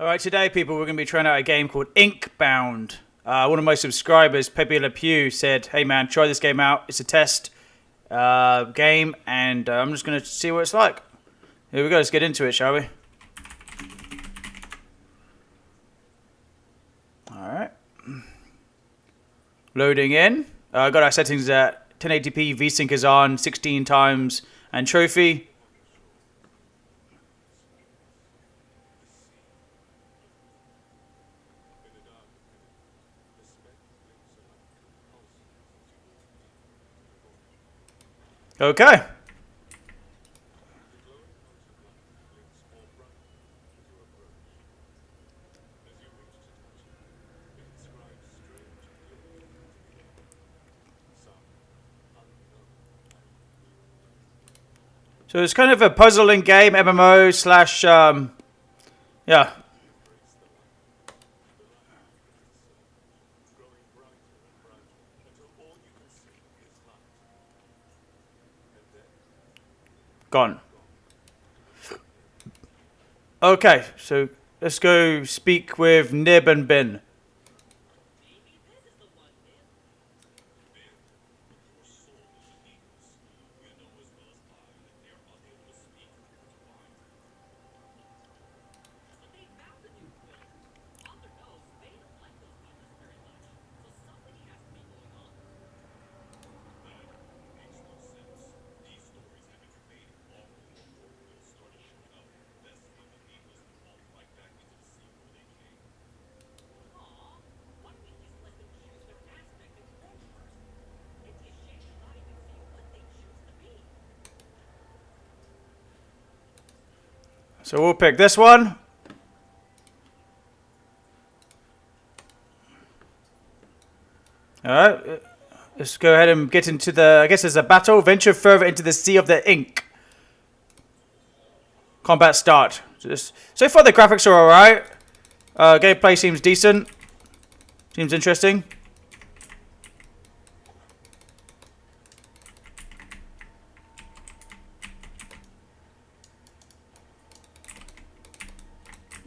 All right, today, people, we're going to be trying out a game called Inkbound. Uh, one of my subscribers, Pepe Le Pew, said, "Hey, man, try this game out. It's a test uh, game, and uh, I'm just going to see what it's like." Here we go. Let's get into it, shall we? All right. Loading in. I uh, got our settings at 1080p. VSync is on 16 times, anisotropy. Okay. So it's kind of a puzzling game, MMO slash, um, yeah, Gone. Okay, so let's go speak with Nib and Bin. So we'll pick this one. Alright, let's go ahead and get into the, I guess there's a battle. Venture further into the sea of the ink. Combat start. Just, so far the graphics are alright. Uh, gameplay seems decent. Seems interesting.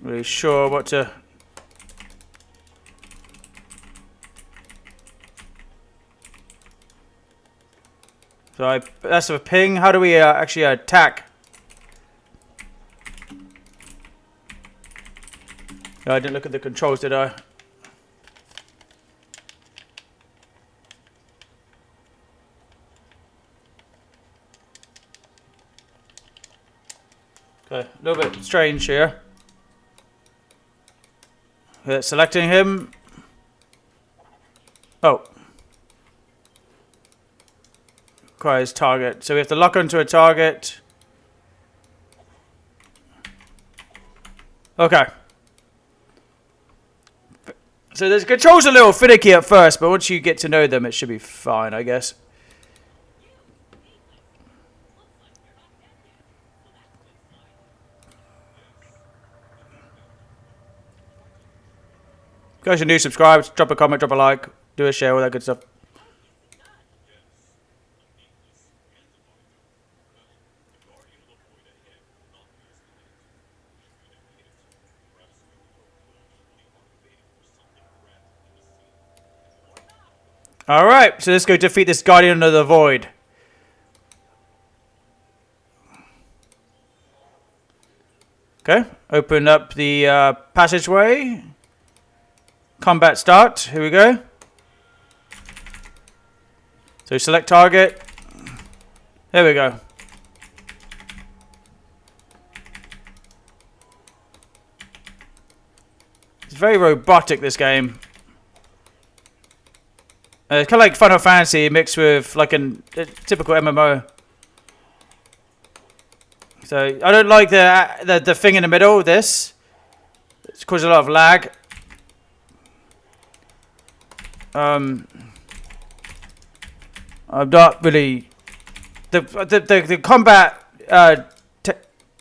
Really sure what to... So I, that's a ping. How do we uh, actually attack? I didn't look at the controls, did I? Okay, a little bit strange here. Uh, selecting him. Oh. Requires target. So we have to lock onto a target. Okay. So the controls are a little finicky at first, but once you get to know them, it should be fine, I guess. Guys are new, subscribe, drop a comment, drop a like, do a share, all that good stuff. Alright, so let's go defeat this Guardian of the Void. Okay, open up the uh, passageway. Combat start. Here we go. So select target. There we go. It's very robotic, this game. Uh, it's kind of like Final Fantasy mixed with like an, a typical MMO. So I don't like the, the the thing in the middle. This it's caused a lot of lag. Um, I'm not really the the the, the combat uh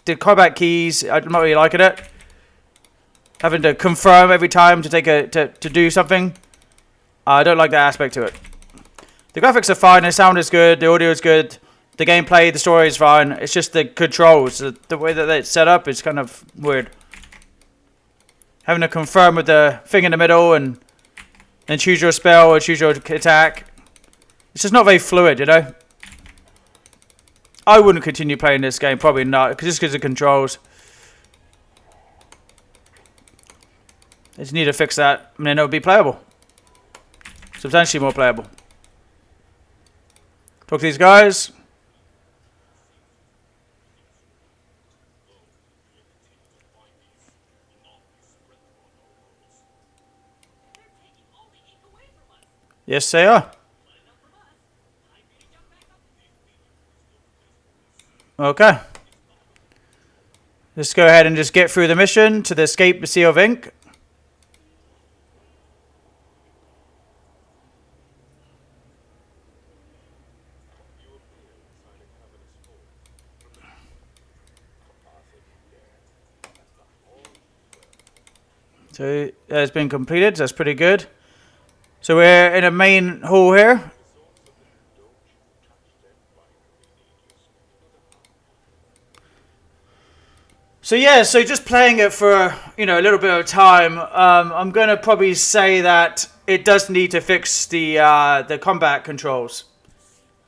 the combat keys. I'm not really liking it. Having to confirm every time to take a to to do something. I don't like that aspect to it. The graphics are fine. The sound is good. The audio is good. The gameplay, the story is fine. It's just the controls, the, the way that it's set up is kind of weird. having to confirm with the thing in the middle and then choose your spell or choose your attack. It's just not very fluid, you know. I wouldn't continue playing this game, probably not, just because of controls. They just need to fix that, and then it'll be playable. Substantially more playable. Talk to these guys. Yes, they are. Okay. Let's go ahead and just get through the mission to the escape the Sea of Ink. So that's been completed. That's pretty good. So we're in a main hall here. So yeah, so just playing it for you know a little bit of time, um, I'm gonna probably say that it does need to fix the uh, the combat controls.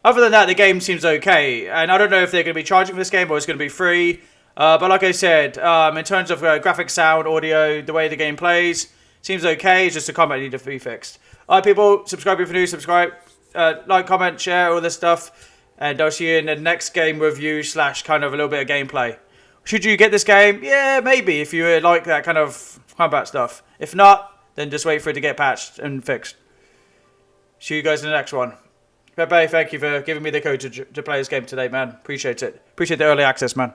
Other than that, the game seems okay, and I don't know if they're gonna be charging for this game or it's gonna be free. Uh, but like I said, um, in terms of uh, graphic, sound, audio, the way the game plays, seems okay. It's just the combat need to be fixed. All right, people, subscribe if you're new, subscribe, uh, like, comment, share, all this stuff. And I'll see you in the next game review slash kind of a little bit of gameplay. Should you get this game? Yeah, maybe, if you like that kind of combat stuff. If not, then just wait for it to get patched and fixed. See you guys in the next one. Bye-bye, thank you for giving me the code to, to play this game today, man. Appreciate it. Appreciate the early access, man.